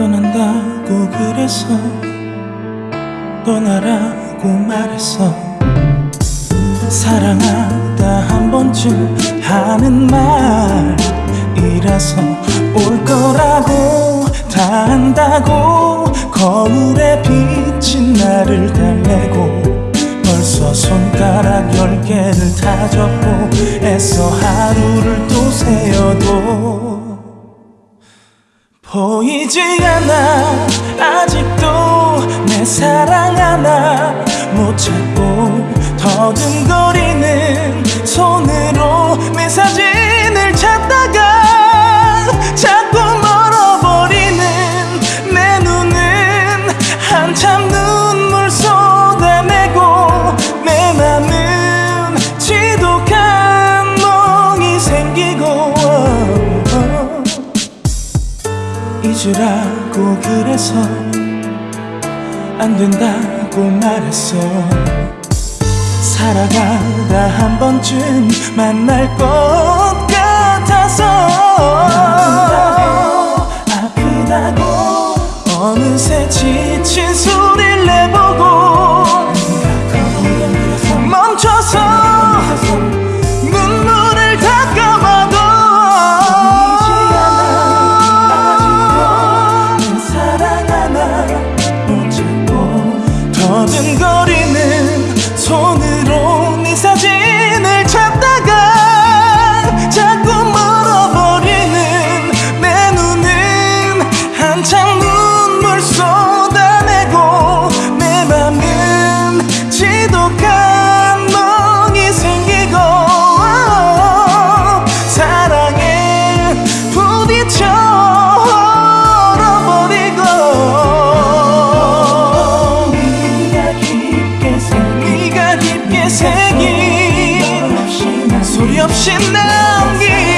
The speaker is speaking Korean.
떠난다고 그래서 떠나라고 말했어. 사랑하다 한 번쯤 하는 말이라서 올 거라고 다 안다고 거울에 비친 나를 달래고 벌써 손가락 열 개를 다 접고 애써 하루를 또 새어도 보이지 않아. 아직도 내 사랑 하나 못 찾고 더듬거 잊으라고 그래서 안 된다고 말했어. 살아가다 한 번쯤 만날 것 같아서. 아프다고 아프다고 어느새 지 버리는 손으로 네 사진 없이 남긴